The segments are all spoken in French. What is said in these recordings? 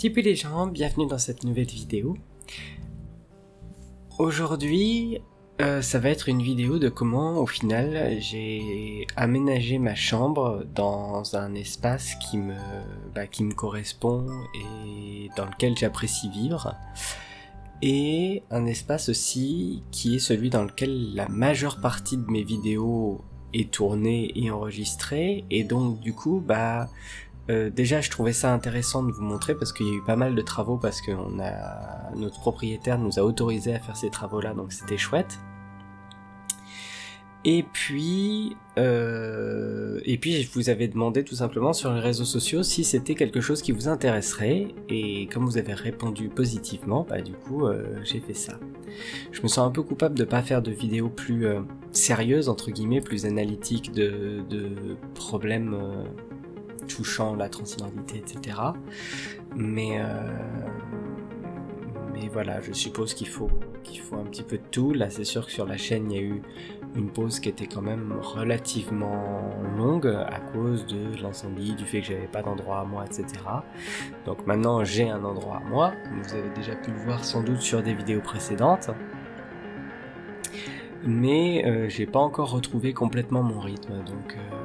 Tipeee les gens, bienvenue dans cette nouvelle vidéo. Aujourd'hui, euh, ça va être une vidéo de comment au final j'ai aménagé ma chambre dans un espace qui me, bah, qui me correspond et dans lequel j'apprécie vivre. Et un espace aussi qui est celui dans lequel la majeure partie de mes vidéos est tournée et enregistrée. Et donc du coup, bah euh, déjà, je trouvais ça intéressant de vous montrer parce qu'il y a eu pas mal de travaux parce que a notre propriétaire nous a autorisé à faire ces travaux-là, donc c'était chouette. Et puis, euh, et puis je vous avais demandé tout simplement sur les réseaux sociaux si c'était quelque chose qui vous intéresserait, et comme vous avez répondu positivement, bah du coup euh, j'ai fait ça. Je me sens un peu coupable de pas faire de vidéos plus sérieuses entre guillemets, plus analytiques de problèmes touchant la transidentité, etc. Mais, euh, mais voilà, je suppose qu'il faut, qu'il faut un petit peu de tout. Là, c'est sûr que sur la chaîne, il y a eu une pause qui était quand même relativement longue à cause de l'incendie, du fait que j'avais pas d'endroit à moi, etc. Donc maintenant, j'ai un endroit à moi. Vous avez déjà pu le voir sans doute sur des vidéos précédentes mais euh, j'ai pas encore retrouvé complètement mon rythme, donc euh,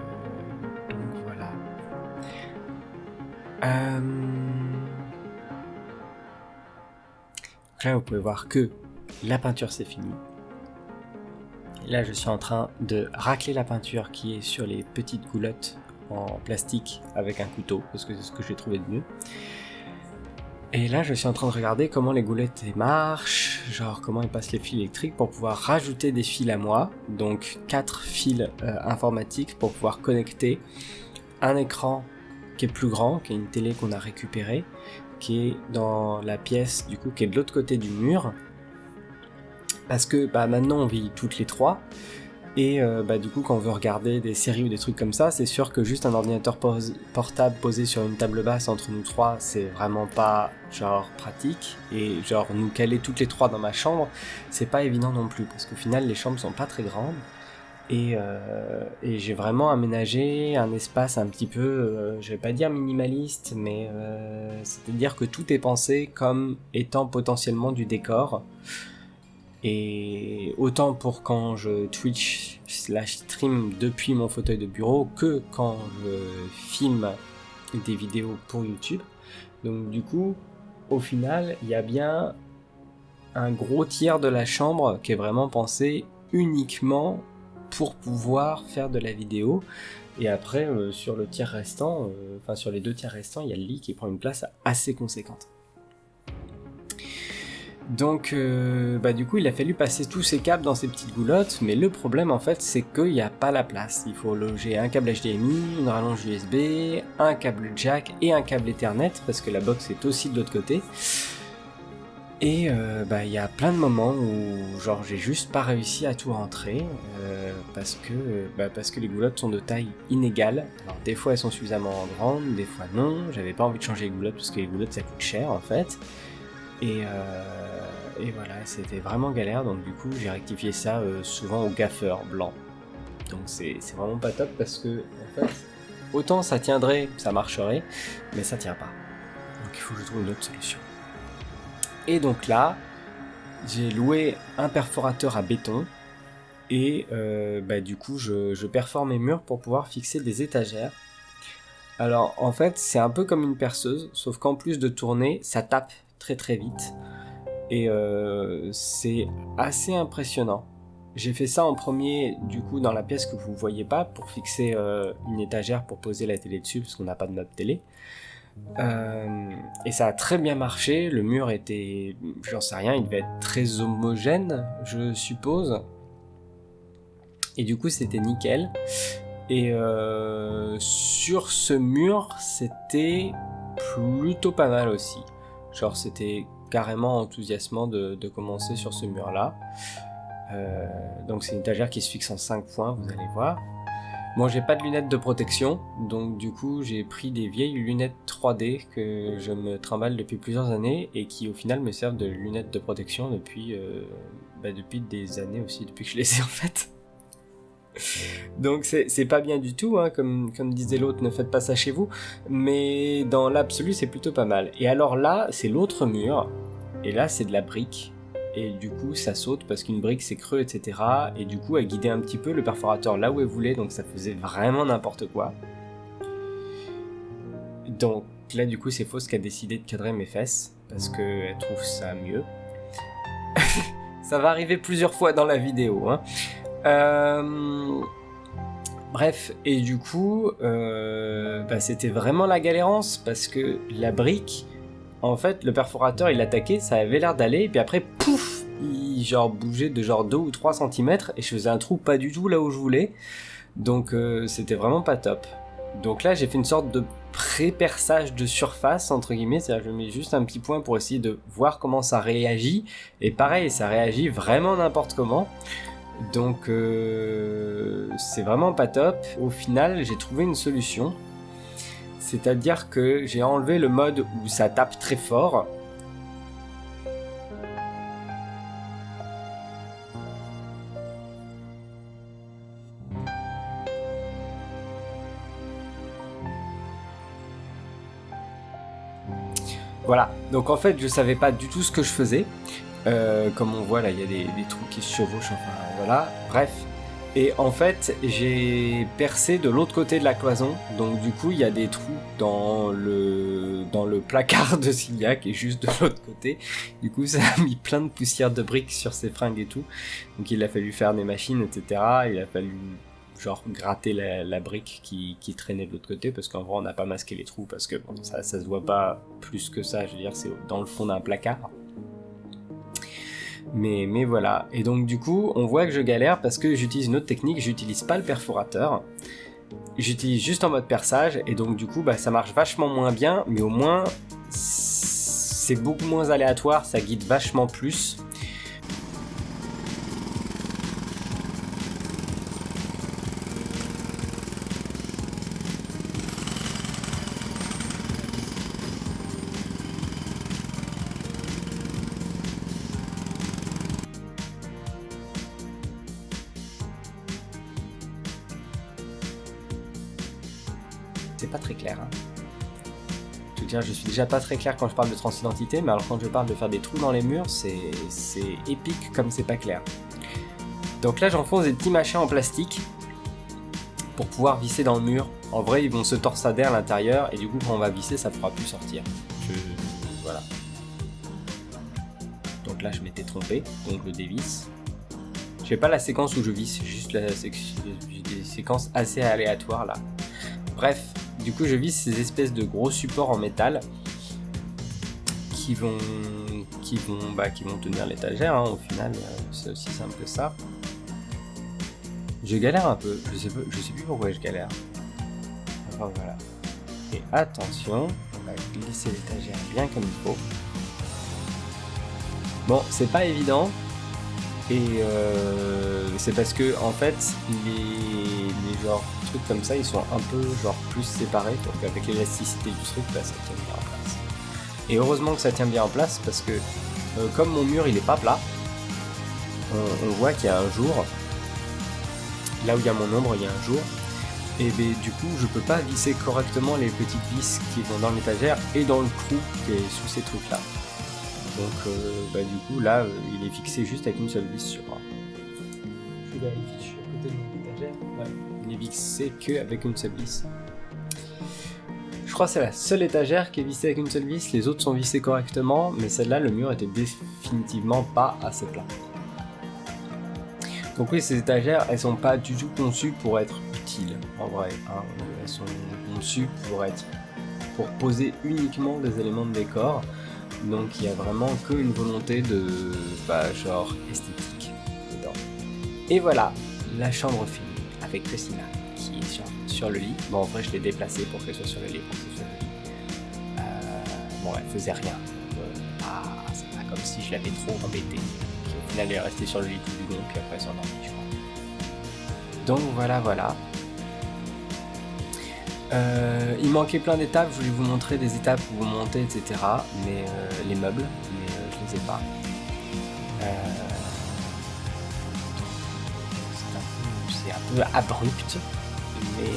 Euh... Là, vous pouvez voir que la peinture c'est fini. là, je suis en train de racler la peinture qui est sur les petites goulottes en plastique avec un couteau, parce que c'est ce que j'ai trouvé de mieux. Et là, je suis en train de regarder comment les goulettes marchent, genre comment elles passent les fils électriques pour pouvoir rajouter des fils à moi, donc quatre fils euh, informatiques pour pouvoir connecter un écran qui est plus grand, qui est une télé qu'on a récupérée, qui est dans la pièce du coup qui est de l'autre côté du mur. Parce que bah, maintenant on vit toutes les trois, et euh, bah, du coup quand on veut regarder des séries ou des trucs comme ça, c'est sûr que juste un ordinateur portable posé sur une table basse entre nous trois, c'est vraiment pas genre pratique, et genre nous caler toutes les trois dans ma chambre, c'est pas évident non plus, parce qu'au final les chambres sont pas très grandes, euh, et, j'ai vraiment aménagé un espace un petit peu, euh, je vais pas dire minimaliste, mais euh, c'est-à-dire que tout est pensé comme étant potentiellement du décor. Et autant pour quand je Twitch slash stream depuis mon fauteuil de bureau que quand je filme des vidéos pour YouTube. Donc du coup, au final, il y a bien un gros tiers de la chambre qui est vraiment pensé uniquement pour pouvoir faire de la vidéo. Et après, euh, sur le tiers restant, euh, enfin sur les deux tiers restants, il y a le lit qui prend une place assez conséquente. Donc, euh, bah du coup, il a fallu passer tous ces câbles dans ces petites goulottes, mais le problème en fait, c'est qu'il n'y a pas la place. Il faut loger un câble HDMI, une rallonge USB, un câble jack et un câble Ethernet, parce que la box est aussi de l'autre côté. Et euh, bah il y a plein de moments où genre j'ai juste pas réussi à tout rentrer euh, parce que bah, parce que les goulottes sont de taille inégale. Alors des fois elles sont suffisamment grandes, des fois non. J'avais pas envie de changer les goulottes parce que les goulottes ça coûte cher en fait. Et, euh, et voilà c'était vraiment galère donc du coup j'ai rectifié ça souvent au gaffeur blanc. Donc c'est vraiment pas top parce que en fait autant ça tiendrait, ça marcherait, mais ça tient pas. Donc il faut que je trouve une autre solution. Et donc là, j'ai loué un perforateur à béton et euh, bah, du coup je, je, mes murs pour pouvoir fixer des étagères. Alors en fait c'est un peu comme une perceuse, sauf qu'en plus de tourner, ça tape très très vite. Et euh, c'est assez impressionnant. J'ai fait ça en premier du coup dans la pièce que vous voyez pas pour fixer euh, une étagère pour poser la télé dessus parce qu'on n'a pas de notre télé. Euh, et ça a très bien marché, le mur était, j'en sais rien, il devait être très homogène, je suppose. Et du coup c'était nickel. Et euh, sur ce mur, c'était plutôt pas mal aussi. Genre c'était carrément enthousiasmant de, commencer sur ce mur là. Euh, donc c'est une étagère qui se fixe en 5 points, vous allez voir. Moi j'ai pas de lunettes de protection, donc du coup j'ai pris des vieilles lunettes 3D que je me trimballe depuis plusieurs années et qui au final me servent de lunettes de protection depuis, euh, bah, depuis des années aussi, depuis que je les ai en fait. Donc c'est pas bien du tout, hein, comme, comme disait l'autre, ne faites pas ça chez vous, mais dans l'absolu c'est plutôt pas mal. Et alors là, c'est l'autre mur, et là c'est de la brique, et du coup ça saute parce qu'une brique c'est creux, etc. Et du coup elle guidait un petit peu le perforateur là où elle voulait, donc ça faisait vraiment n'importe quoi. Donc là du coup c'est Fausse qui a décidé de cadrer mes fesses, parce qu'elle trouve ça mieux. ça va arriver plusieurs fois dans la vidéo. Hein. Euh, bref, et du coup, euh, bah, c'était vraiment la galérance parce que la brique, en fait, le perforateur il attaquait, ça avait l'air d'aller, et puis après, pouf, il genre bougeait de genre 2 ou 3 cm et je faisais un trou pas du tout là où je voulais. Donc euh, c'était vraiment pas top. Donc là, j'ai fait une sorte de pré-perçage de surface, entre guillemets, c'est-à-dire je mets juste un petit point pour essayer de voir comment ça réagit. Et pareil, ça réagit vraiment n'importe comment. Donc euh, c'est vraiment pas top. Au final, j'ai trouvé une solution. C'est-à-dire que j'ai enlevé le mode où ça tape très fort. Voilà, donc en fait je savais pas du tout ce que je faisais. Euh, comme on voit là, il y a des, trous qui se chevauchent, enfin voilà, bref. Et en fait, j'ai percé de l'autre côté de la cloison, donc du coup, il y a des trous dans le, dans le placard de Cilia qui est juste de l'autre côté. Du coup, ça a mis plein de poussière de briques sur ses fringues et tout. Donc il a fallu faire des machines, etc. Il a fallu genre gratter la, brique qui, traînait de l'autre côté parce qu'en vrai on n'a pas masqué les trous parce que ça, ça se voit pas plus que ça, je veux dire c'est dans le fond d'un placard. Mais, mais voilà. Et donc du coup, on voit que je galère parce que j'utilise une autre technique, j'utilise pas le perforateur. J'utilise juste en mode perçage et donc du coup bah, ça marche vachement moins bien mais au moins c'est beaucoup moins aléatoire, ça guide vachement plus. Pas très clair. Hein. Je veux dire, je suis déjà pas très clair quand je parle de transidentité, mais alors quand je parle de faire des trous dans les murs, c'est épique comme c'est pas clair. Donc là, j'enfonce des petits machins en plastique pour pouvoir visser dans le mur. En vrai, ils vont se torsader à l'intérieur, et du coup, quand on va visser, ça pourra plus sortir. Voilà. Donc là, je m'étais trompé, donc le dévisse. Je fais pas la séquence où je visse, juste des séquences assez aléatoires là. Bref, du coup, je vise ces espèces de gros supports en métal qui vont, bah, qui vont tenir l'étagère. Hein, au final, euh, c'est aussi simple que ça. Je galère un peu. Je sais, sais plus pourquoi je galère. Enfin, voilà. Et attention, on va glisser l'étagère bien comme il faut. Bon, c'est pas évident. Et euh, c'est parce que en fait, les, genres comme ça, ils sont un peu genre plus séparés, donc avec l'élasticité du truc, bah, ça tient bien en place. Et heureusement que ça tient bien en place, parce que euh, comme mon mur il est pas plat, on, voit qu'il y a un jour, là où il y a mon ombre, il y a un jour, et ben, du coup je peux pas visser correctement les petites vis qui vont dans l'étagère et dans le trou qui est sous ces trucs là. Donc euh, bah, du coup là euh, il est fixé juste avec une seule vis sur. Je vérifie, je suis à côté de mon étagère. Ouais n'est vissé qu'avec une seule vis. Je crois que c'est la seule étagère qui est vissée avec une seule vis, les autres sont vissés correctement, mais celle-là, le mur était définitivement pas assez plat. Donc oui, ces étagères, elles sont pas du tout conçues pour être utiles, en vrai. Hein. Elles sont conçues pour être pour poser uniquement des éléments de décor. Donc il y a vraiment qu'une volonté de, bah, genre, esthétique dedans. Et voilà, la chambre finie avec Christina qui est sur, le lit. Bon, en vrai, je l'ai déplacée pour qu'elle soit sur le lit. Pour le lit. Euh, bon, elle faisait rien. Euh, ah, c'est pas comme si je l'avais trop embêtée. au final, elle est restée sur le lit tout du long, puis après, elle crois. Donc voilà, voilà. Euh, il manquait plein d'étapes, je voulais vous montrer des étapes où vous montez, etc. Mais les meubles, mais je les ai pas. c'est un peu, abrupte. Mais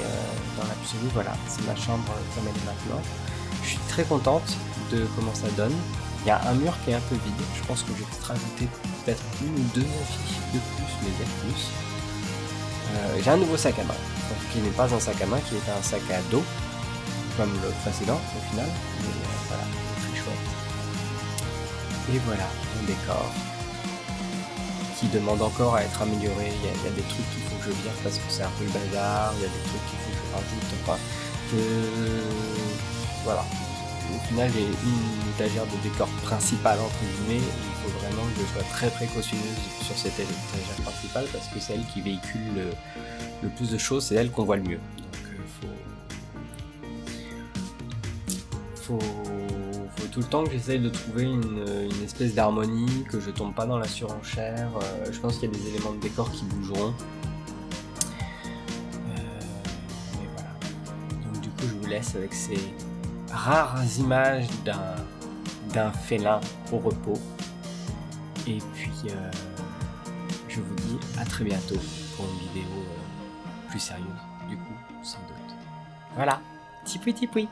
dans l'absolu, voilà, c'est ma chambre comme elle est maintenant. Je suis très contente de comment ça donne. Il y a un mur qui est un peu vide. Je pense que je vais rajouter peut-être une ou deux affiches de plus, mais bien plus. Euh, j'ai un nouveau sac à main, qui n'est pas un sac à main, qui est un sac à dos, comme le précédent au final. Mais euh, voilà, très chouette. Et voilà, mon décor qui demande encore à être amélioré. Il y, a, des trucs qu'il faut que je vire parce que c'est un peu le bazar. Il y a des trucs qu'il faut que je rajoute. Enfin, voilà, au final j'ai une étagère de décor principal entre guillemets, il faut vraiment que je sois très précautionneuse sur cette étagère principale parce que c'est elle qui véhicule le, plus de choses, c'est elle qu'on voit le mieux. Donc euh, faut, faut, tout le temps que j'essaye de trouver une, espèce d'harmonie, que je tombe pas dans la surenchère. Euh, je pense qu'il y a des éléments de décor qui bougeront. Euh. Donc du coup je vous laisse avec ces rares images d'un félin au repos. Et puis, euh, je vous dis à très bientôt pour une vidéo euh, plus sérieuse, du coup, sans doute. Voilà, tipoui tipoui